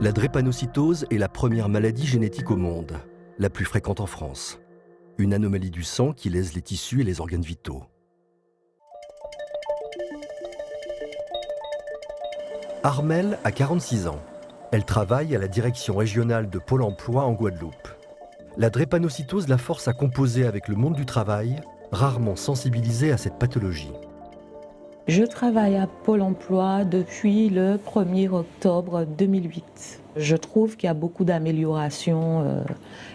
La drépanocytose est la première maladie génétique au monde, la plus fréquente en France. Une anomalie du sang qui lèse les tissus et les organes vitaux. Armel a 46 ans. Elle travaille à la direction régionale de Pôle emploi en Guadeloupe. La drépanocytose la force à composer avec le monde du travail, rarement sensibilisé à cette pathologie. Je travaille à Pôle emploi depuis le 1er octobre 2008. Je trouve qu'il y a beaucoup d'améliorations euh,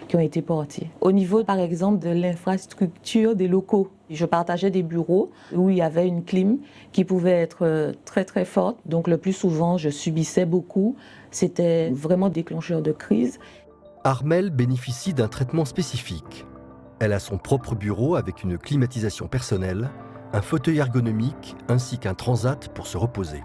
qui ont été portées. Au niveau, par exemple, de l'infrastructure des locaux, je partageais des bureaux où il y avait une clim qui pouvait être euh, très très forte. Donc le plus souvent, je subissais beaucoup. C'était vraiment déclencheur de crise. Armel bénéficie d'un traitement spécifique. Elle a son propre bureau avec une climatisation personnelle un fauteuil ergonomique ainsi qu'un transat pour se reposer.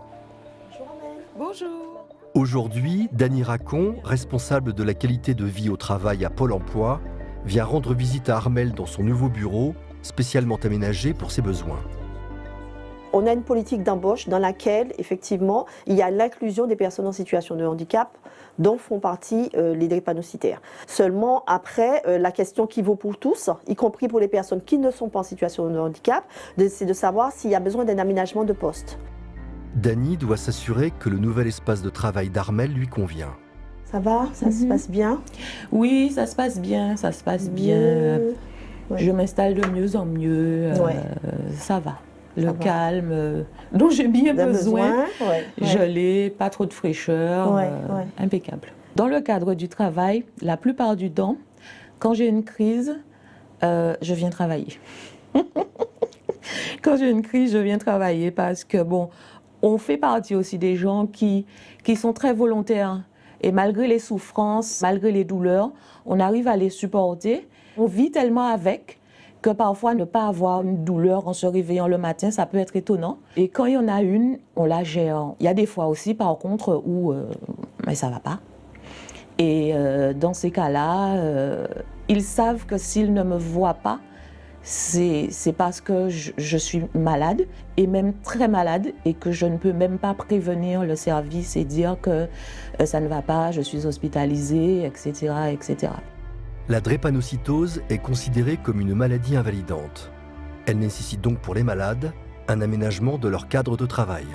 Bonjour. Aujourd'hui, Dany Racon, responsable de la qualité de vie au travail à Pôle emploi, vient rendre visite à Armel dans son nouveau bureau, spécialement aménagé pour ses besoins. On a une politique d'embauche dans laquelle, effectivement, il y a l'inclusion des personnes en situation de handicap dont font partie euh, les drépanocytaires. Seulement, après, euh, la question qui vaut pour tous, y compris pour les personnes qui ne sont pas en situation de handicap, c'est de savoir s'il y a besoin d'un aménagement de poste. Dany doit s'assurer que le nouvel espace de travail d'Armel lui convient. Ça va? Ça se Mhm. passe bien? Oui, ça se passe bien, ça se passe bien. Ouais. Je m'installe de mieux en mieux. euh. Ça va. Le calme euh, dont j'ai bien D'un besoin. ouais, l'ai, pas trop de fraîcheur, Ouais, euh, impeccable. Dans le cadre du travail, la plupart du temps, quand j'ai une crise, euh, je viens travailler. quand j'ai une crise, je viens travailler parce que, bon, on fait partie aussi des gens qui, qui sont très volontaires. Et malgré les souffrances, malgré les douleurs, on arrive à les supporter. On vit tellement avec que parfois ne pas avoir une douleur en se réveillant le matin, ça peut être étonnant. Et quand il y en a une, on la gère. Il y a des fois aussi, par contre, où euh, mais ça va pas. Et euh, dans ces cas-là, euh, ils savent que s'ils ne me voient pas, c'est parce que je, je suis malade, et même très malade, et que je ne peux même pas prévenir le service et dire que euh, ça ne va pas, je suis hospitalisée, etc. etc. La drépanocytose est considérée comme une maladie invalidante. Elle nécessite donc pour les malades un aménagement de leur cadre de travail.